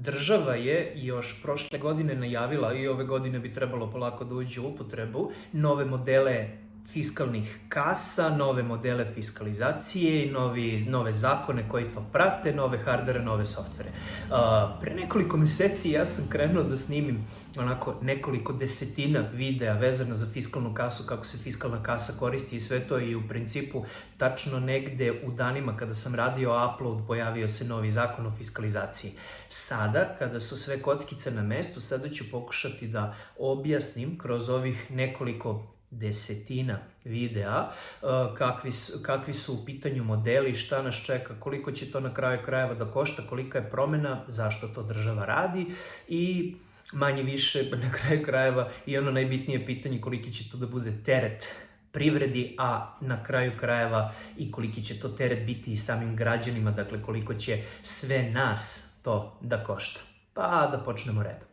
država je još prošle godine najavila i ove godine bi trebalo polako da uđe u upotrebu nove modele fiskalnih kasa, nove modele fiskalizacije novi, nove zakone koji to prate, nove hardvere, nove softvere. Uh, pre nekoliko meseci ja sam krenuo da snimim onako nekoliko desetina videa vezano za fiskalnu kasu, kako se fiskalna kasa koristi i sve to i u principu tačno negde u danima kada sam radio upload pojavio se novi zakon o fiskalizaciji. Sada, kada su sve kockice na mestu, sada ću pokušati da objasnim kroz ovih nekoliko desetina videa uh, kakvi kakvi su u pitanju modeli, šta nas čeka, koliko će to na kraju krajeva da košta, kolika je promena, zašto to država radi i manje više na kraju krajeva i ono najbitnije pitanje koliki će to da bude teret privredi, a na kraju krajeva i koliki će to teret biti i samim građanima, dakle koliko će sve nas to da košta. Pa da počnemo redom.